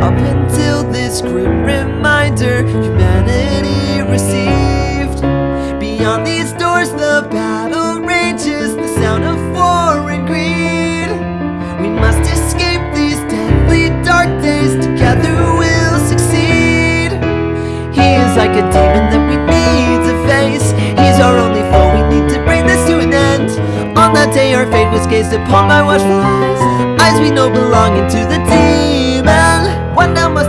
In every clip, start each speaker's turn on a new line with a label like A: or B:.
A: Up until this grim reminder humanity received. Beyond these doors the battle rages The sound of war and greed. We must escape these deadly dark days Together we'll succeed. He is like a demon that we need to face. He's our only foe, we need to bring this to an end. On that day our fate was gazed upon by watchful eyes. Eyes we know belonging to the demon What now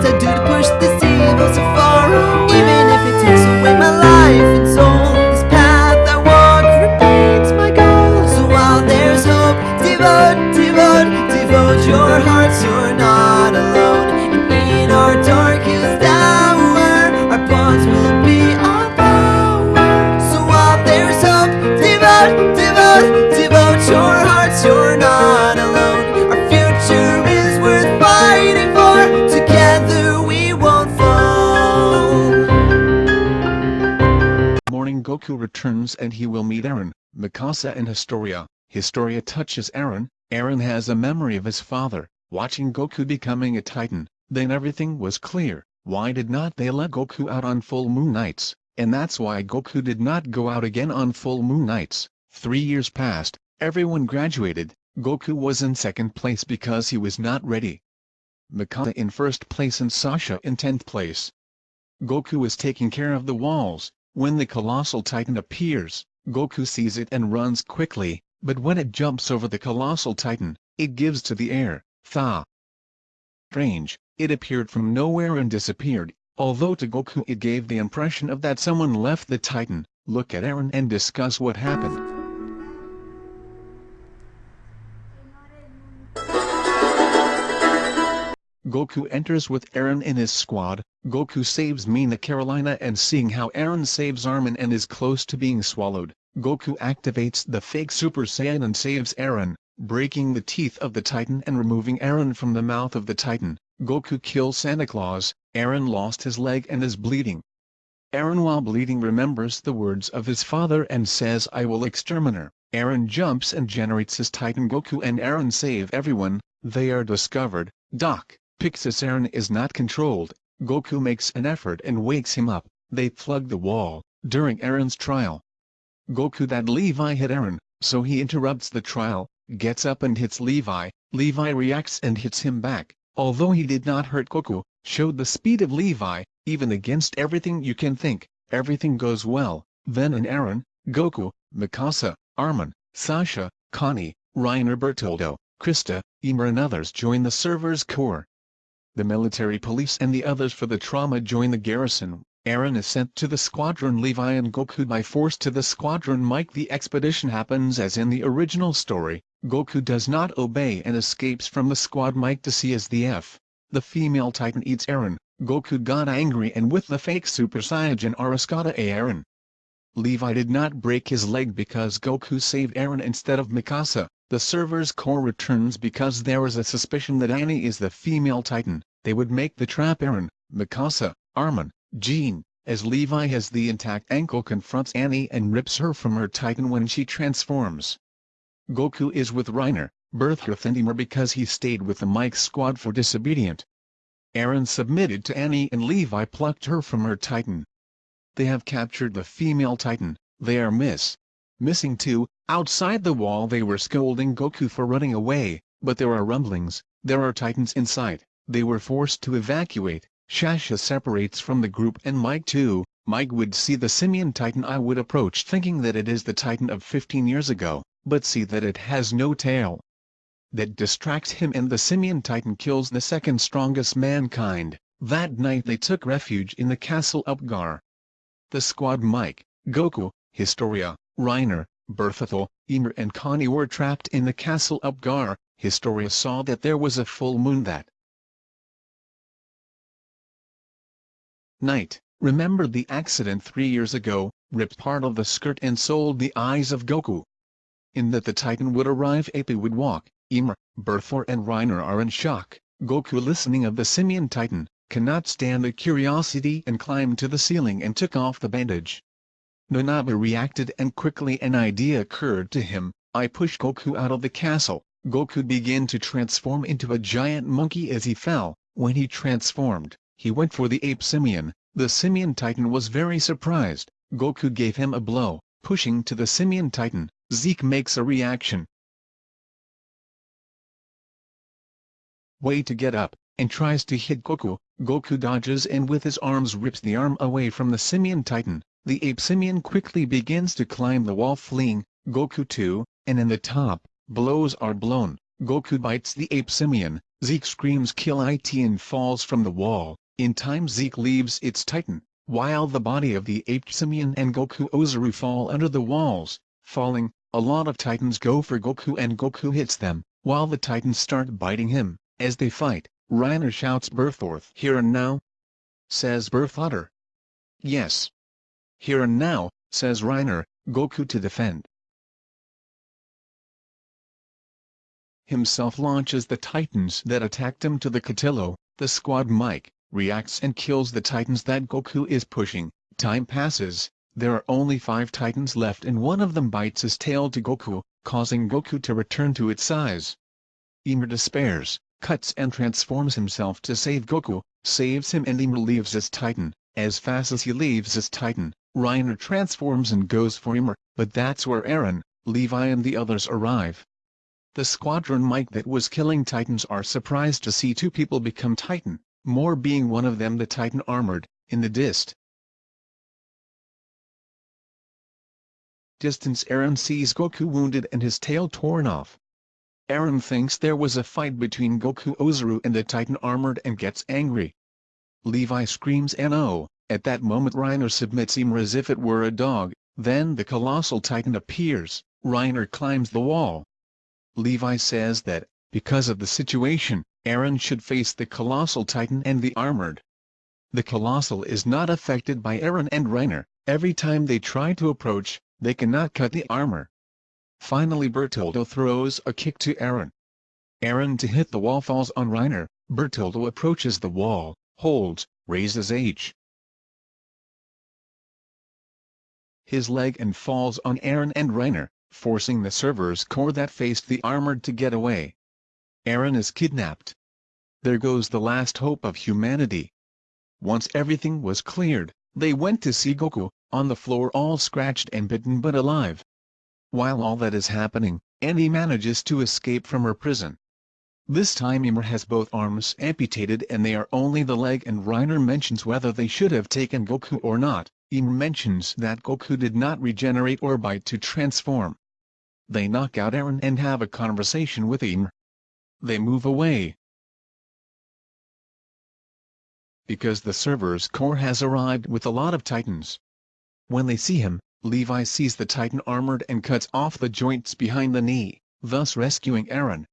B: returns and he will meet Aaron, Mikasa and Historia. Historia touches Aaron, Aaron has a memory of his father, watching Goku becoming a titan, then everything was clear, why did not they let Goku out on full moon nights, and that's why Goku did not go out again on full moon nights. Three years passed, everyone graduated, Goku was in second place because he was not ready. Mikasa in first place and Sasha in tenth place. Goku is taking care of the walls, when the colossal titan appears, Goku sees it and runs quickly, but when it jumps over the colossal titan, it gives to the air, Tha! Strange, it appeared from nowhere and disappeared, although to Goku it gave the impression of that someone left the titan, look at Eren and discuss what happened. Goku enters with Eren in his squad, Goku saves Mina Carolina and seeing how Eren saves Armin and is close to being swallowed, Goku activates the fake Super Saiyan and saves Eren, breaking the teeth of the Titan and removing Eren from the mouth of the Titan. Goku kills Santa Claus, Eren lost his leg and is bleeding. Eren while bleeding remembers the words of his father and says I will exterminate. Eren jumps and generates his Titan Goku and Eren save everyone, they are discovered, Dot. Pixis Eren is not controlled, Goku makes an effort and wakes him up, they plug the wall, during Eren's trial. Goku that Levi hit Eren, so he interrupts the trial, gets up and hits Levi, Levi reacts and hits him back, although he did not hurt Goku, showed the speed of Levi, even against everything you can think, everything goes well, then and Eren, Goku, Mikasa, Armin, Sasha, Connie, Reiner Bertoldo, Krista, Ymir and others join the Survey Corps. The military police and the others for the trauma join the garrison. Aaron is sent to the squadron Levi and Goku by force to the squadron Mike The expedition happens as in the original story, Goku does not obey and escapes from the squad Mike to see as the F. The female titan eats Aaron, Goku got angry and with the fake Super Saiyan A Eren. Levi did not break his leg because Goku saved Eren instead of Mikasa. The Survey Corps returns because there is a suspicion that Annie is the female titan, they would make the trap Eren, Mikasa, Armin, Jean, as Levi has the intact ankle confronts Annie and rips her from her titan when she transforms. Goku is with Reiner, Bertholdt and Ymir because he stayed with the Mike squad for disobedient. Eren submitted to Annie and Levi plucked her from her titan. They have captured the female titan, they are miss. Missing too, outside the wall they were scolding Goku for running away, but there are rumblings, there are titans inside, they were forced to evacuate, Shasha separates from the group and Mike too, Mike would see the simian titan I would approach thinking that it is the titan of 15 years ago, but see that it has no tail. That distracts him and the simian titan kills the second strongest mankind, that night they took refuge in the castle Utgard. The squad Mike, Goku, Historia, Reiner, Bertholdt, Ymir and Connie were trapped in the castle Utgard, Historia saw that there was a full moon that night, remembered the accident three years ago, ripped part of the skirt and sold the eyes of Goku. In that the Titan would arrive Ape would walk, Ymir, Bertholdt and Reiner are in shock, Goku listening of the Simian Titan, cannot stand the curiosity and climbed to the ceiling and took off the bandage. Nanaba reacted and quickly an idea occurred to him, I pushed Goku out of the castle, Goku began to transform into a giant monkey as he fell, When he transformed, he went for the ape simian. The simian titan was very surprised. Goku gave him a blow, pushing to the simian titan. Zeke makes a reaction. Way to get up, and tries to hit Goku. Goku dodges and with his arms rips the arm away from the simian titan. The ape simian quickly begins to climb the wall fleeing, Goku too, and in the top, blows are blown. Goku bites the ape simian, Zeke screams kill it and falls from the wall. In time Zeke leaves its titan, while the body of the ape simian and Goku Ozaru fall under the walls. Falling, a lot of titans go for Goku and Goku hits them, while the titans start biting him. As they fight, Reiner shouts Bertholdt. Here and now? Says Berthotter. Yes. Here and now, says Reiner, Goku to defend. Himself launches the titans that attacked him to the Catillo, the squad Mike, reacts and kills the titans that Goku is pushing. Time passes, there are only five titans left and one of them bites his tail to Goku, causing Goku to return to its size. Ymir despairs, cuts and transforms himself to save Goku, saves him and Ymir leaves as Titan. As fast as he leaves as Titan, Reiner transforms and goes for Ymir, but that's where Eren, Levi and the others arrive. The squadron Mike that was killing Titans are surprised to see two people become Titan, more being one of them the Titan armored, in the dist. Distance Eren sees Goku wounded and his tail torn off. Eren thinks there was a fight between Goku Ozaru and the Titan armored and gets angry. Levi screams no, at that moment Reiner submits Ymir as if it were a dog, then the colossal titan appears, Reiner climbs the wall. Levi says that, because of the situation, Eren should face the colossal titan and the armored. The colossal is not affected by Eren and Reiner, every time they try to approach, they cannot cut the armor. Finally Bertoldo throws a kick to Aaron. Aaron to hit the wall falls on Reiner, Bertoldo approaches the wall, holds, raises H. his leg and falls on Aaron and Reiner, forcing the Survey Corps that faced the armored to get away. Aaron is kidnapped. There goes the last hope of humanity. Once everything was cleared, they went to see Goku, on the floor all scratched and bitten but alive. While all that is happening, Annie manages to escape from her prison. This time Ymir has both arms amputated and they are only the leg and Reiner mentions whether they should have taken Goku or not. Ymir mentions that Goku did not regenerate or bite to transform. They knock out Eren and have a conversation with Ymir. They move away. Because the Survey Corps has arrived with a lot of titans. When they see him, Levi sees the titan armored and cuts off the joints behind the knee, thus rescuing Aaron.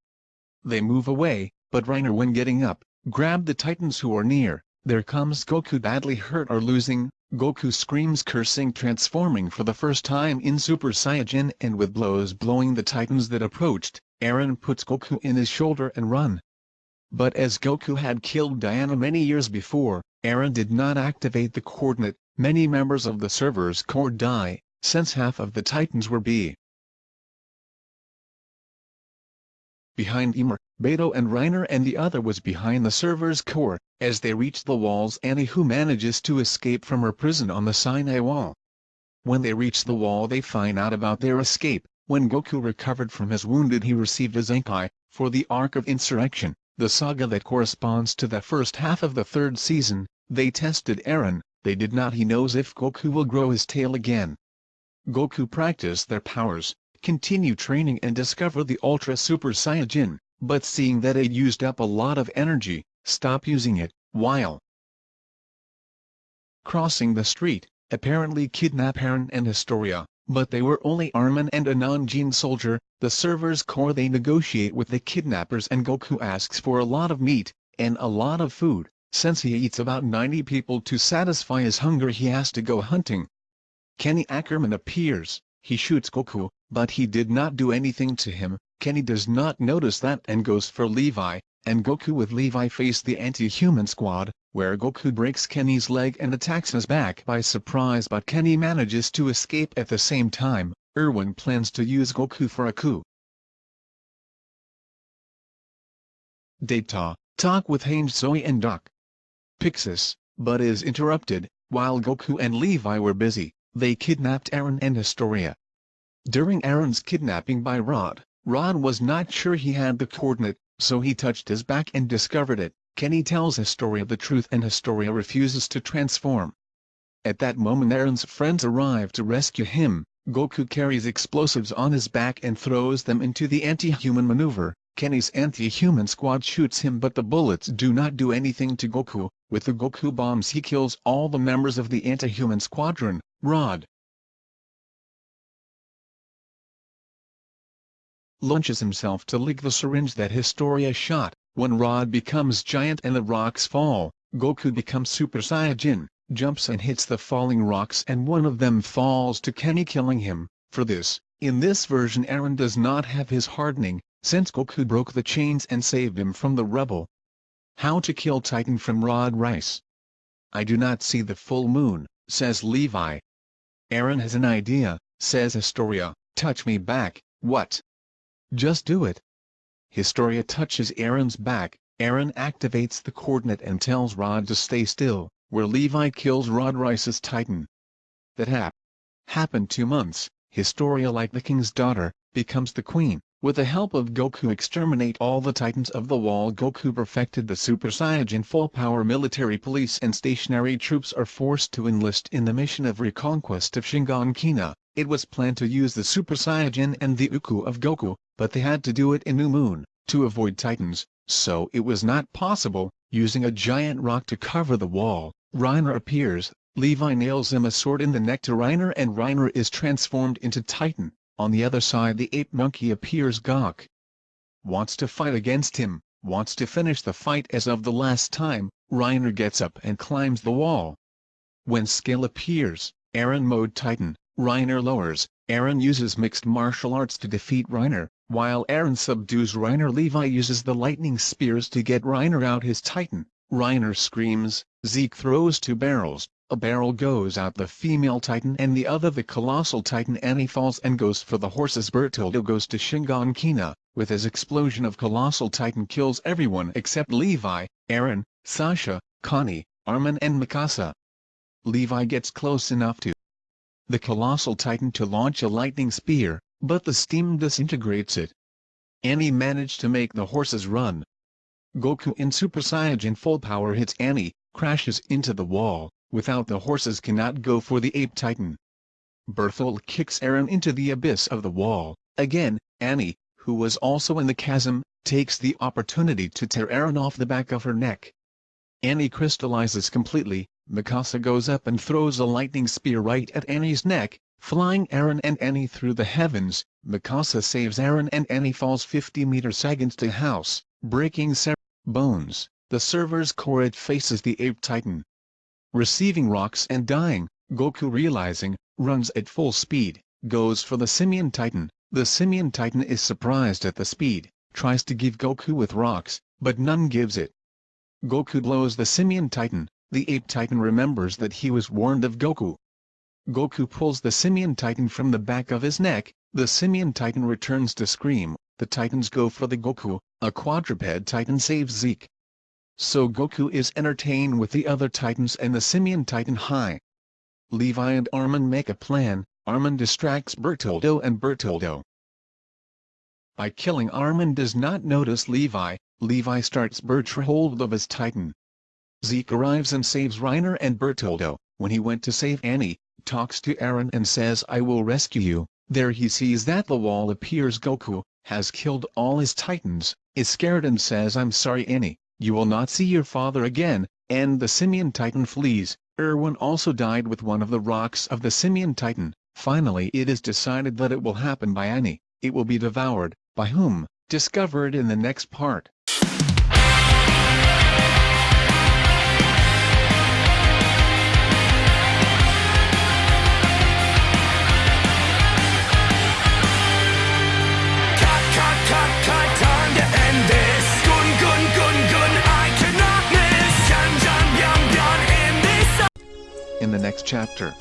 B: They move away, but Reiner when getting up, grab the titans who are near, there comes Goku badly hurt or losing, Goku screams cursing transforming for the first time in Super Saiyan and with blows blowing the titans that approached, Aaron puts Goku in his shoulder and run. But as Goku had killed Diana many years before, Aaron did not activate the coordinate, many members of the Survey Corps die, since half of the titans were B. Behind Ymir, Beto and Reiner and the other was behind the Survey Corps, as they reach the walls Annie who manages to escape from her prison on the Sinai wall. When they reach the wall they find out about their escape, when Goku recovered from his wounded he received a Zenkai, for the Arc of Insurrection, the saga that corresponds to the first half of the third season, they tested Eren, they did not he knows if Goku will grow his tail again. Goku practice their powers, continue training and discover the Ultra Super Saiyajin, but seeing that it used up a lot of energy, stop using it, while crossing the street, apparently kidnap Eren and Historia, but they were only Armin and a non-gene soldier, the Survey Corps they negotiate with the kidnappers and Goku asks for a lot of meat, and a lot of food, since he eats about 90 people to satisfy his hunger he has to go hunting. Kenny Ackerman appears, he shoots Goku, but he did not do anything to him, Kenny does not notice that and goes for Levi, and Goku with Levi face the anti-human squad, where Goku breaks Kenny's leg and attacks his back by surprise but Kenny manages to escape at the same time, Erwin plans to use Goku for a coup. Data, talk with Hange Zoe and Dot Pixis, but is interrupted, while Goku and Levi were busy, they kidnapped Eren and Historia. During Eren's kidnapping by Rod, Rod was not sure he had the coordinate, so he touched his back and discovered it. Kenny tells Historia the truth and Historia refuses to transform. At that moment Eren's friends arrive to rescue him, Goku carries explosives on his back and throws them into the anti-human maneuver, Kenny's anti-human squad shoots him but the bullets do not do anything to Goku, with the Goku bombs he kills all the members of the anti-human squadron, Rod. Launches himself to lick the syringe that Historia shot, when Rod becomes giant and the rocks fall, Goku becomes Super Saiyajin, jumps and hits the falling rocks and one of them falls to Kenny killing him, for this, in this version Aaron does not have his hardening, since Goku broke the chains and saved him from the rubble. How to kill Titan from Rod Reiss. I do not see the full moon, says Levi. Aaron has an idea, says Historia, touch me back, what? Just do it. Historia touches Aaron's back, Aaron activates the coordinate and tells Rod to stay still, where Levi kills Rod Reiss's Titan. That hap happened two months, Historia like the king's daughter, becomes the queen. With the help of Goku exterminate all the titans of the wall Goku perfected the Super Saiyan full power military police and stationary troops are forced to enlist in the mission of reconquest of Shiganshina. It was planned to use the Super Saiyan and the Uku of Goku, but they had to do it in New Moon, to avoid titans, so it was not possible, using a giant rock to cover the wall, Reiner appears, Levi nails him a sword in the neck to Reiner and Reiner is transformed into Titan. On the other side the ape monkey appears Gok. Wants to fight against him, wants to finish the fight as of the last time, Reiner gets up and climbs the wall. When Scale appears, Aaron mode Titan, Reiner lowers, Aaron uses mixed martial arts to defeat Reiner, while Aaron subdues Reiner Levi uses the lightning spears to get Reiner out his Titan, Reiner screams, Zeke throws two barrels, a barrel goes out the female titan and the other the colossal titan Annie falls and goes for the horses Bertoldo goes to Shiganshina, with his explosion of colossal titan kills everyone except Levi, Aaron, Sasha, Connie, Armin and Mikasa. Levi gets close enough to the colossal titan to launch a lightning spear, but the steam disintegrates it. Annie managed to make the horses run. Goku in Super Saiyan full power hits Annie, crashes into the wall, Without the horses cannot go for the ape titan. Bertholdt kicks Aaron into the abyss of the wall. Again, Annie, who was also in the chasm, takes the opportunity to tear Aaron off the back of her neck. Annie crystallizes completely, Mikasa goes up and throws a lightning spear right at Annie's neck, flying Aaron and Annie through the heavens, Mikasa saves Aaron and Annie falls 50 meters against a house, breaking several bones, the Survey Corps faces the ape titan, receiving rocks and dying, Goku realizing, runs at full speed, goes for the Simian Titan, the Simian Titan is surprised at the speed, tries to give Goku with rocks, but none gives it. Goku blows the Simian Titan, the Ape Titan remembers that he was warned of Goku. Goku pulls the Simian Titan from the back of his neck, the Simian Titan returns to scream, the Titans go for the Goku, a quadruped Titan saves Zeke, so Goku is entertained with the other Titans and the Simian Titan High. Levi and Armin make a plan, Armin distracts Bertoldo and Bertoldo. By killing Armin does not notice Levi, Levi starts Berthold of his Titan. Zeke arrives and saves Reiner and Bertoldo, when he went to save Annie, talks to Aaron and says I will rescue you, there he sees that the wall appears Goku, has killed all his Titans, is scared and says I'm sorry Annie, you will not see your father again, and the Simian Titan flees. Erwin also died with one of the rocks of the Simian Titan. Finally it is decided that it will happen by Annie, it will be devoured, by whom, discovered in the next part. In the next chapter.